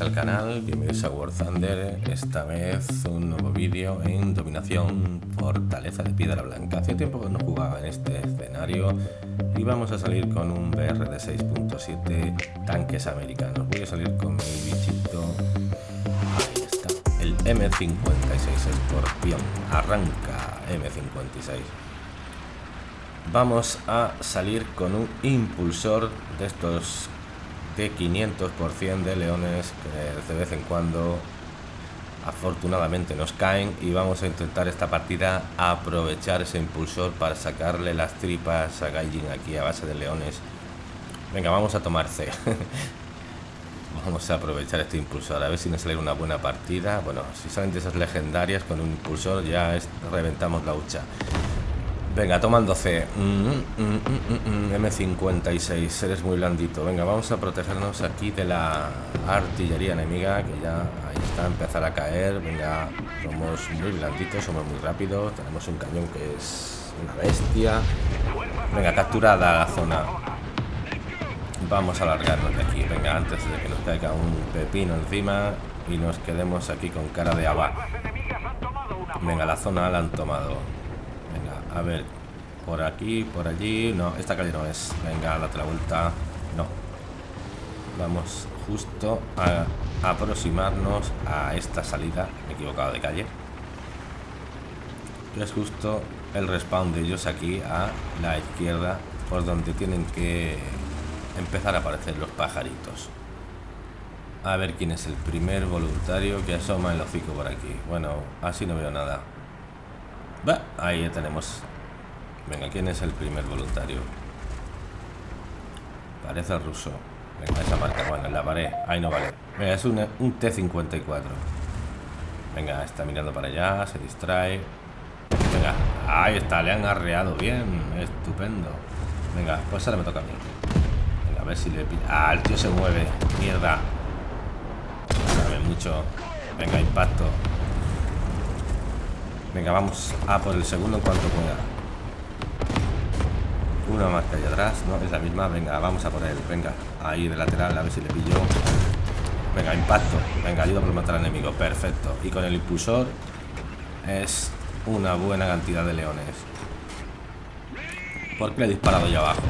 Al canal, bienvenidos a War Thunder, esta vez un nuevo vídeo en dominación fortaleza de piedra blanca. Hace tiempo que no jugaba en este escenario y vamos a salir con un BR de 6.7 tanques americanos. Voy a salir con mi bichito, ahí está, el M56 Escorpión, arranca M56. Vamos a salir con un impulsor de estos de 500% de leones que de vez en cuando afortunadamente nos caen y vamos a intentar esta partida aprovechar ese impulsor para sacarle las tripas a Gaijin aquí a base de leones. Venga vamos a tomar C. Vamos a aprovechar este impulsor a ver si nos sale una buena partida. Bueno si salen de esas legendarias con un impulsor ya reventamos la hucha Venga, tomando C. M56, eres muy blandito. Venga, vamos a protegernos aquí de la artillería enemiga, que ya ahí está, empezar a caer. Venga, somos muy blanditos, somos muy rápidos. Tenemos un cañón que es una bestia. Venga, capturada la zona. Vamos a alargarnos de aquí. Venga, antes de que nos caiga un pepino encima y nos quedemos aquí con cara de aba. Venga, la zona la han tomado. A ver, por aquí, por allí. No, esta calle no es. Venga, date la vuelta. No. Vamos justo a aproximarnos a esta salida. Me he equivocado de calle. es justo el respawn de ellos aquí a la izquierda. Por donde tienen que empezar a aparecer los pajaritos. A ver quién es el primer voluntario que asoma el hocico por aquí. Bueno, así no veo nada. Va, ahí ya tenemos. Venga, ¿quién es el primer voluntario? Parece ruso. Venga, esa marca, bueno, en la pared. Ahí no vale. Venga, es un, un T-54. Venga, está mirando para allá, se distrae. Venga, ahí está, le han arreado bien. Estupendo. Venga, pues ahora me toca a mí. Venga, a ver si le... Ah, el tío se mueve. Mierda. Sabe mucho. Venga, impacto. Venga, vamos a por el segundo en cuanto pueda. Una que hay atrás, no, es la misma. Venga, vamos a por él. Venga, ahí de lateral, a ver si le pillo. Venga, impacto. Venga, ayuda por matar al enemigo. Perfecto. Y con el impulsor es una buena cantidad de leones. Porque le he disparado ya abajo.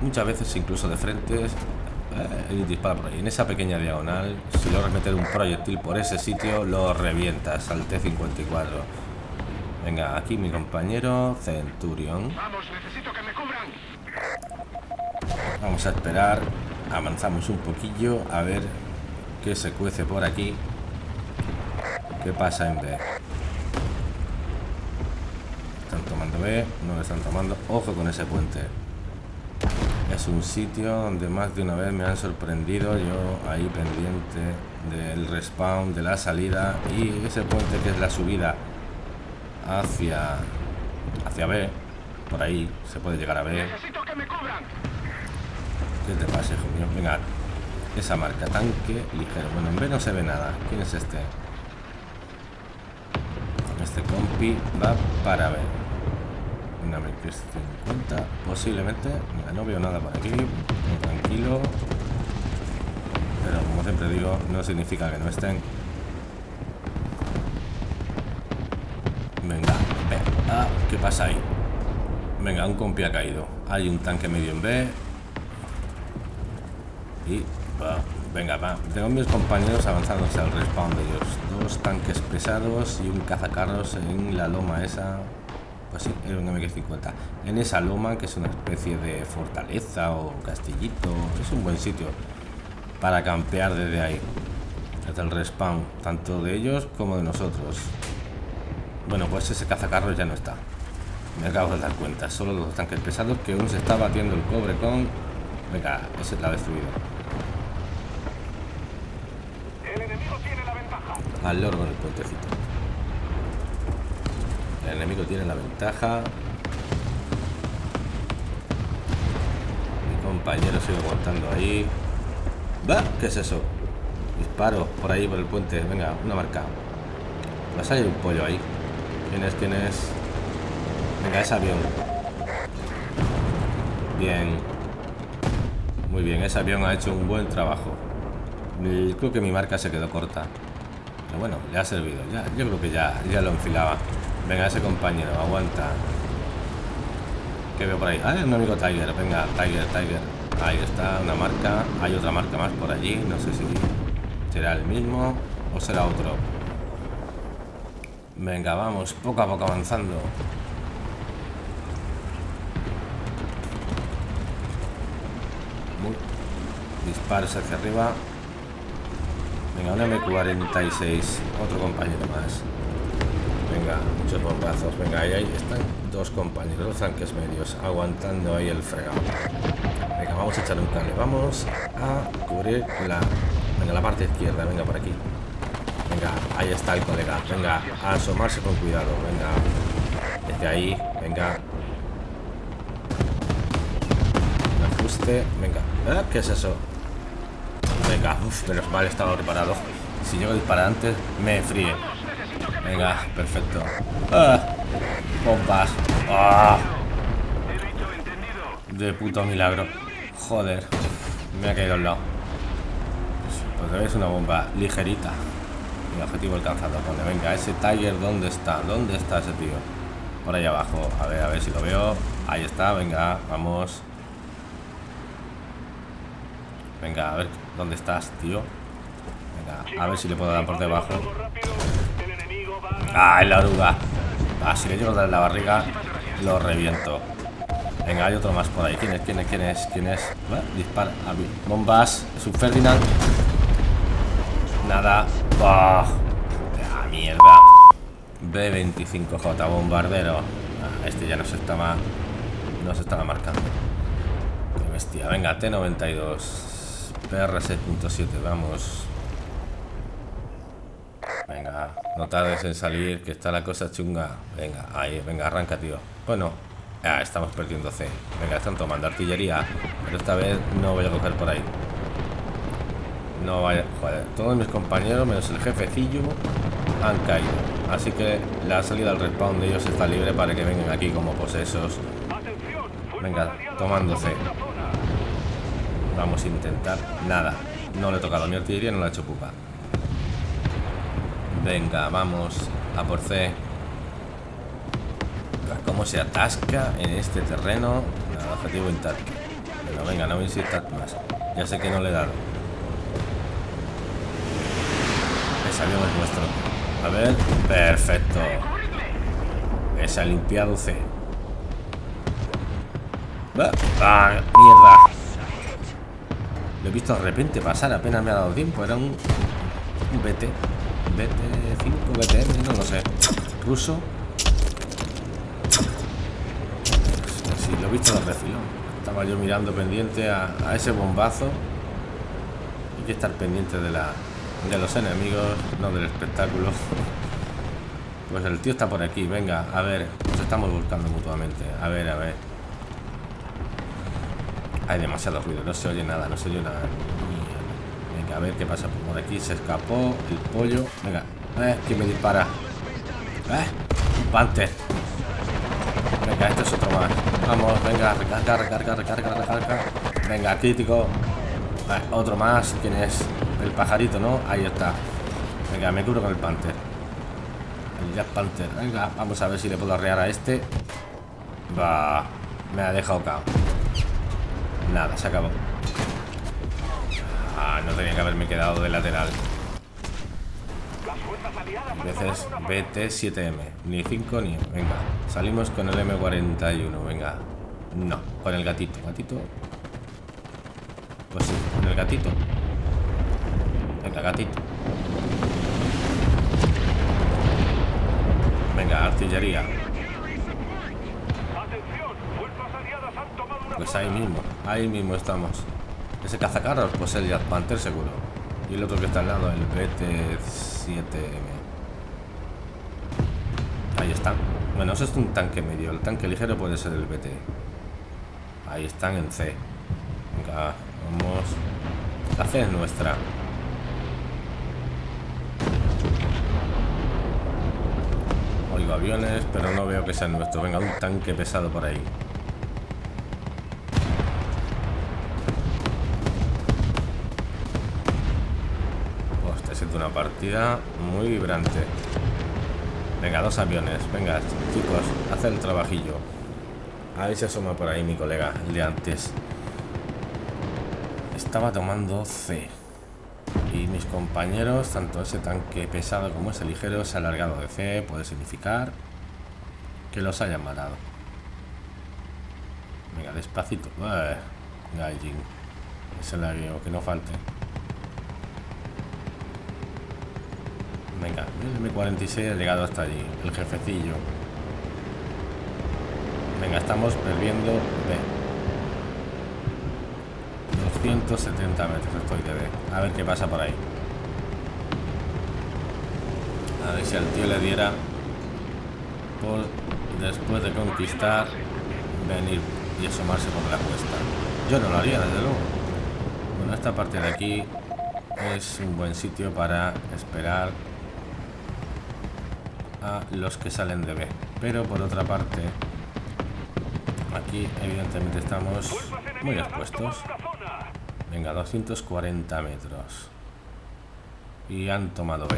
Muchas veces incluso de frente eh, dispara por ahí. En esa pequeña diagonal, si logras meter un proyectil por ese sitio, lo revientas al T-54. Venga, aquí mi compañero Centurion necesito que me cubran. Vamos a esperar. Avanzamos un poquillo a ver qué se cuece por aquí. ¿Qué pasa en B? Están tomando B, no lo están tomando. Ojo con ese puente es un sitio donde más de una vez me han sorprendido yo ahí pendiente del respawn de la salida y ese puente que es la subida hacia hacia B por ahí se puede llegar a B ¿qué te pasa hijo mío? venga esa marca tanque ligero. Bueno en B no se ve nada. ¿quién es este? este compi va para B. Una es 50 posiblemente no veo nada por aquí. Tranquilo. Pero como siempre digo no significa que no estén. Venga ah, ¿qué pasa ahí? venga un compi ha caído. Hay un tanque medio en B y venga va tengo mis compañeros avanzándose al respawn de ellos dos tanques pesados y un cazacarros en la loma esa pues sí, es un MX-50. En esa loma, que es una especie de fortaleza o castillito, es un buen sitio para campear desde ahí. Desde el respawn, tanto de ellos como de nosotros. Bueno, pues ese cazacarros ya no está. Me acabo de dar cuenta. Solo los tanques pesados que uno se está batiendo el cobre con... Venga, ese la ha destruido. El enemigo tiene la ventaja. Al loro con el puentecito. El enemigo tiene la ventaja. Mi compañero sigue aguantando ahí. ¿Va? ¿Qué es eso? Disparo por ahí, por el puente. Venga, una marca. Vas a un pollo ahí. ¿Quién es? ¿Quién es? Venga, es avión. Bien. Muy bien, ese avión ha hecho un buen trabajo. Creo que mi marca se quedó corta. Pero bueno, le ha servido. Ya, yo creo que ya, ya lo enfilaba. Venga, ese compañero, aguanta. ¿Qué veo por ahí? Ah, un amigo Tiger. Venga, Tiger, Tiger. Ahí está, una marca. Hay otra marca más por allí. No sé si será el mismo o será otro. Venga, vamos, poco a poco avanzando. Disparos hacia arriba. Venga, un M46. Otro compañero más. Venga, muchos bombazos. Venga, ahí, están dos compañeros, dos tanques medios, aguantando ahí el fregado. Venga, vamos a echar un cable. Vamos a cubrir la, venga, la parte izquierda. Venga, por aquí. Venga, ahí está el colega. Venga, a asomarse con cuidado. Venga, desde ahí. Venga. ajuste. Venga. ¿Eh? ¿Qué es eso? Venga, uff, menos mal estaba preparado. Si llego a disparar antes, me fríe. Venga, perfecto. Ah, bombas. Ah. De puto milagro. Joder. Me ha caído al lado. Pues es una bomba ligerita. Mi objetivo alcanzado. venga, ese Tiger, ¿dónde está? ¿Dónde está ese tío? Por ahí abajo. A ver, a ver si lo veo. Ahí está, venga, vamos. Venga, a ver dónde estás, tío. Venga, a ver si le puedo dar por debajo. Ah, en la oruga. Ah, si le llego a dar en la barriga, lo reviento. Venga, hay otro más por ahí. ¿Quién es? ¿Quién es? ¿Quién es? ¿Quién es? dispara. Bombas. Es un Ferdinand. Nada. ¡Oh! ¡Ah, mierda! B25J, bombardero. Ah, este ya no se estaba. No se estaba marcando. Qué bestia. Venga, T92. PR6.7, vamos. Venga, no tardes en salir, que está la cosa chunga. Venga, ahí, venga, arranca, tío. Bueno, ya estamos perdiendo C. Venga, están tomando artillería. Pero esta vez no voy a coger por ahí. No vaya, joder. Todos mis compañeros, menos el jefecillo, han caído. Así que la salida al respawn de ellos está libre para que vengan aquí como posesos. Venga, tomando C. Vamos a intentar. Nada. No le he tocado mi artillería, no la he hecho pupa. Venga, vamos a por C. Cómo se atasca en este terreno. Nada, objetivo intacto. Pero venga, no me insistas más. Ya sé que no le he dado. Ese avión es nuestro. A ver. Perfecto. Esa limpiado C. ¡Ah! ¡Mierda! Lo he visto de repente pasar, apenas me ha dado tiempo. Era un, un BT. BT5, BTM, no lo sé. Ruso. Sí, lo he visto de refilón. Estaba yo mirando pendiente a, ese bombazo. Hay que estar pendiente de la de los enemigos, no del espectáculo. Pues el tío está por aquí, venga, a ver, nos estamos buscando mutuamente. A ver, a ver. Hay demasiado ruido, no se oye nada, no se oye nada. Venga, a ver qué pasa por aquí. Se escapó el pollo. Venga, eh, ¿quién me dispara? Eh, panther. Venga, este es otro más. Vamos, venga, recarga, recarga, recarga, recarga. Venga, crítico. Eh, otro más. ¿Quién es? El pajarito, ¿no? Ahí está. Venga, me cubro con el panther. El Jack Panther. Venga, vamos a ver si le puedo arrear a este. Va. Me ha dejado cao. Nada, se acabó. Ah, no tenía que haberme quedado de lateral. veces BT7M. Ni 5 ni... Venga, salimos con el M41. Venga. No, con el gatito. Gatito. Pues sí, con el gatito. Venga, gatito. Venga, artillería. Pues ahí mismo, ahí mismo estamos. Ese cazacarros, pues el Jazz Panther seguro. Y el otro que está al lado, el BT-7M. Ahí están. Bueno, eso es un tanque medio. El tanque ligero puede ser el BT. Ahí están en C. Venga, vamos. La C es nuestra. Oigo aviones, pero no veo que sean nuestros. Venga, un tanque pesado por ahí. Una partida muy vibrante. Venga, dos aviones. Venga, chicos, haz el trabajillo. A ver si asoma por ahí mi colega, el de antes. Estaba tomando C. Y mis compañeros, tanto ese tanque pesado como ese ligero, se ha alargado de C. Puede significar que los hayan matado. Venga, despacito. Gaijin. Ese la que no falte. Venga, el M46 ha llegado hasta allí. El jefecillo. Venga, estamos perdiendo B. 270 metros estoy de B. A ver qué pasa por ahí. A ver si al tío le diera por después de conquistar venir y asomarse por la cuesta. Yo no lo haría, desde luego. Bueno, esta parte de aquí es un buen sitio para esperar los que salen de B. Pero por otra parte, aquí evidentemente estamos muy expuestos. Venga, 240 metros. Y han tomado B.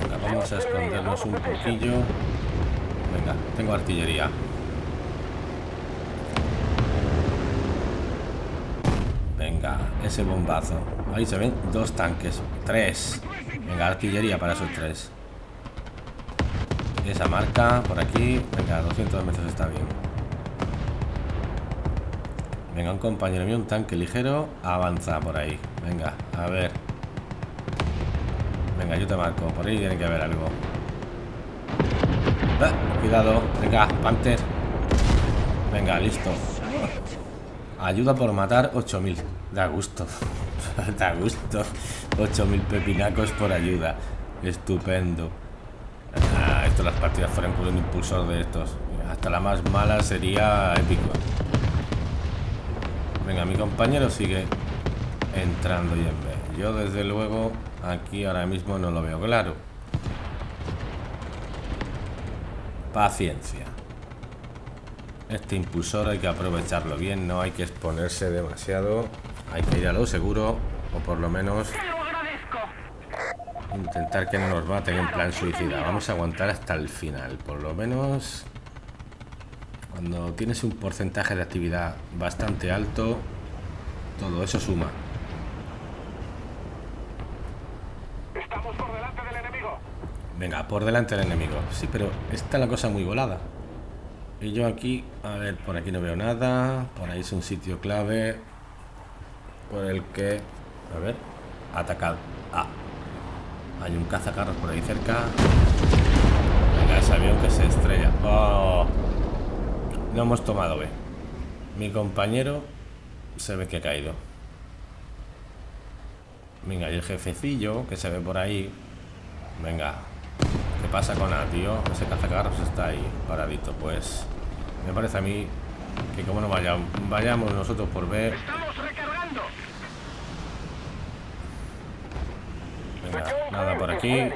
Venga, vamos a escondernos un poquillo. Venga, tengo artillería. Venga, ese bombazo. Ahí se ven dos tanques. Tres. Venga, artillería para esos tres. Esa marca por aquí. Venga, 200 metros está bien. Venga, un compañero mío, un tanque ligero. Avanza por ahí. Venga, a ver. Venga, yo te marco. Por ahí tiene que haber algo. Ah, cuidado. Venga, Panther. Venga, listo. Ayuda por matar 8000. Da gusto. Da gusto. 8000 pepinacos por ayuda. Estupendo. Ah, esto las partidas fueran por un impulsor de estos. Hasta la más mala sería épico. Venga, mi compañero sigue entrando y en B. Yo desde luego aquí ahora mismo no lo veo claro. Paciencia. Este impulsor hay que aprovecharlo bien, no hay que exponerse demasiado. Hay que ir a lo seguro, o por lo menos intentar que no nos maten en plan suicida. Vamos a aguantar hasta el final, por lo menos cuando tienes un porcentaje de actividad bastante alto, todo eso suma. Estamos por delante del enemigo. Venga, por delante del enemigo. Sí, pero está la cosa muy volada. Y yo aquí, a ver, por aquí no veo nada. Por ahí es un sitio clave por el que, a ver, atacado. Ah, hay un cazacarros por ahí cerca. Venga, ese avión que se estrella. Oh, no hemos tomado B. Mi compañero se ve que ha caído. Venga, y el jefecillo que se ve por ahí. Venga, ¿Qué pasa con A, tío? Ese cazacarros está ahí, paradito. Pues me parece a mí que como no vayamos, vayamos nosotros por ver... Venga, nada por aquí.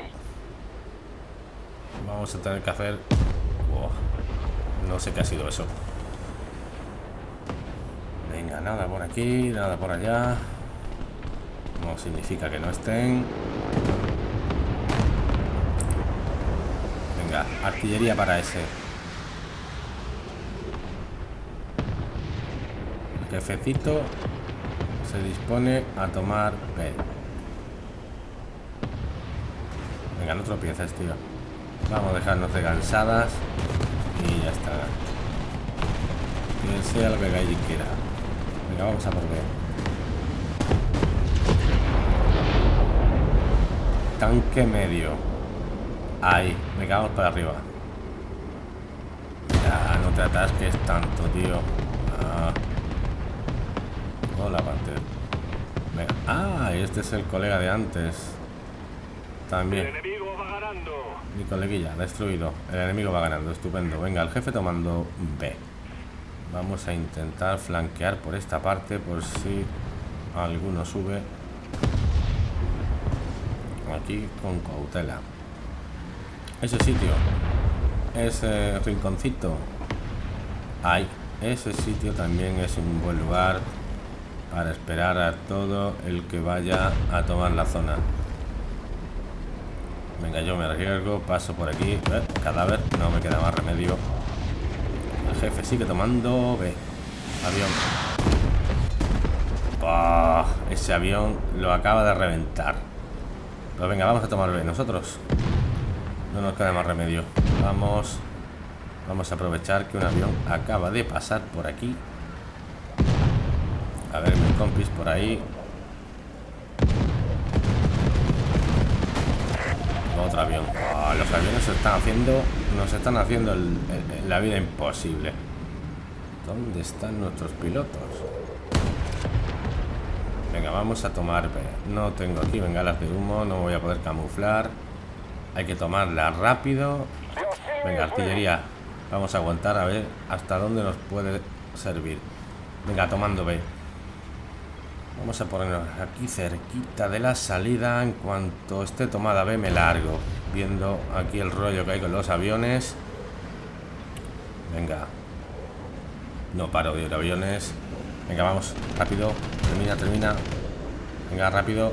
Vamos a tener que hacer... no sé qué ha sido eso. Venga, nada por aquí, nada por allá. No significa que no estén. artillería para ese. El jefecito se dispone a tomar B. Venga, no tropieces, tío. Vamos a dejarnos de cansadas y ya está. Que sea lo que Gaiji quiera. Venga, vamos a por B. Tanque medio. Ahí, me cago para arriba. Ya, no te atasques tanto, tío. Ah. Hola, parte. Ah, este es el colega de antes. También. Mi coleguilla, destruido. El enemigo va ganando, estupendo. Venga, el jefe tomando B. Vamos a intentar flanquear por esta parte por si alguno sube. Aquí con cautela ese sitio ese rinconcito ahí ese sitio también es un buen lugar para esperar a todo el que vaya a tomar la zona. Venga, yo me arriesgo, paso por aquí. Eh, cadáver, no me queda más remedio. El jefe sigue tomando. Ve, avión. ese avión lo acaba de reventar. Pues venga, vamos a tomar B nosotros. No nos queda más remedio. Vamos. Vamos a aprovechar que un avión acaba de pasar por aquí. A ver, mis compis por ahí. Avión. Ah, los aviones se están haciendo. Nos están haciendo la vida imposible. ¿Dónde están nuestros pilotos? Venga, vamos a tomar No tengo aquí bengalas de humo, no voy a poder camuflar. Hay que tomarla rápido. Venga, artillería. Vamos a aguantar a ver hasta dónde nos puede servir. Venga, tomando B. Vamos a ponernos aquí cerquita de la salida. En cuanto esté tomada B me largo. Viendo aquí el rollo que hay con los aviones. Venga. No paro de ir aviones. Venga, vamos. Rápido. Termina, termina. Venga, rápido.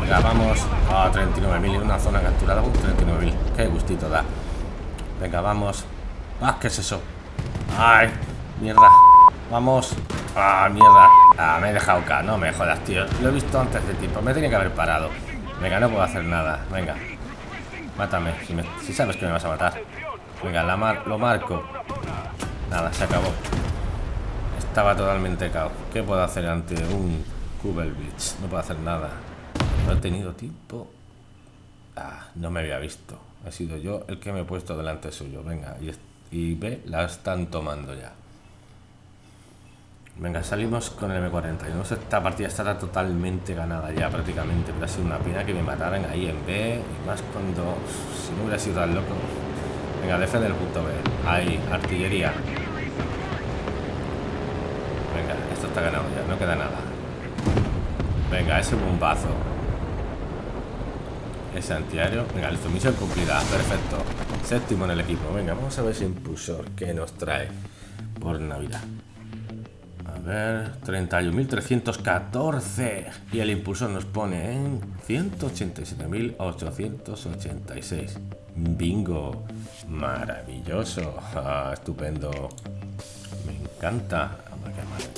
Venga, vamos. A 39.000. Una zona capturada con 39.000. Qué gustito da. Venga, vamos. Ah, ¿qué es eso? Ay, mierda. Vamos. Ah, mierda. Ah, me he dejado acá. No me jodas, tío. Lo he visto antes de tiempo. Me tenía que haber parado. Venga, no puedo hacer nada. Venga. Mátame. Si, sabes que me vas a matar. Venga, la mar lo marco. Nada, se acabó. Estaba totalmente cao. ¿Qué puedo hacer ante un Kubel Beach? No puedo hacer nada. No he tenido tiempo. Ah, no me había visto. Ha sido yo el que me he puesto delante suyo. Venga, y, y ve, la están tomando ya. Venga, salimos con el M41. Esta partida estará totalmente ganada ya prácticamente. Pero ha sido una pena que me mataran ahí en B. Y más cuando... Si no hubiera sido tan loco. Venga, defende el punto B. Ahí, artillería. Venga, esto está ganado ya. No queda nada. Venga, ese bombazo. Ese antiaéreo. Venga, listo. Misión cumplida. Perfecto. Séptimo en el equipo. Venga, vamos a ver ese impulsor que nos trae por Navidad ver, 31.314 y el impulsor nos pone en 187.886. Bingo, maravilloso, ah, estupendo, me encanta,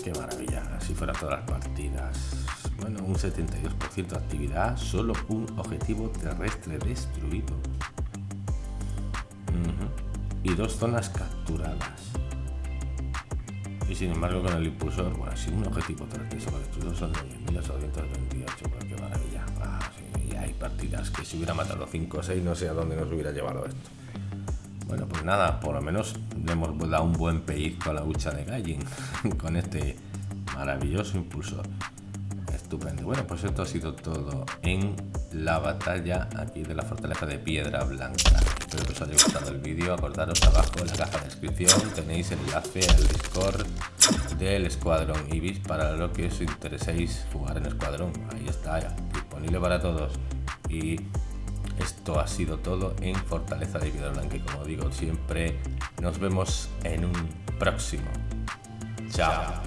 qué, maravilla, si fuera todas las partidas. Bueno, un 72% de actividad, solo un objetivo terrestre destruido. Y dos zonas capturadas y sin embargo con el impulsor, bueno, sin un objetivo terrestre con el impulsor son de 1828, pues qué maravilla. Ah, y hay partidas que si hubiera matado 5 o 6 no sé a dónde nos hubiera llevado esto. Bueno, pues nada, por lo menos le hemos dado un buen pellizco a la hucha de Gallin con este maravilloso impulsor. Estupendo. Bueno, pues esto ha sido todo en la batalla aquí de la fortaleza de Piedra Blanca. Espero que os haya gustado el vídeo. Acordaros abajo en la caja de descripción tenéis el enlace al Discord del Escuadrón Ibis para lo que os intereséis jugar en Escuadrón. Ahí está, disponible para todos. Y esto ha sido todo en Fortaleza de Piedra Blanca. Como digo siempre, nos vemos en un próximo. Chao.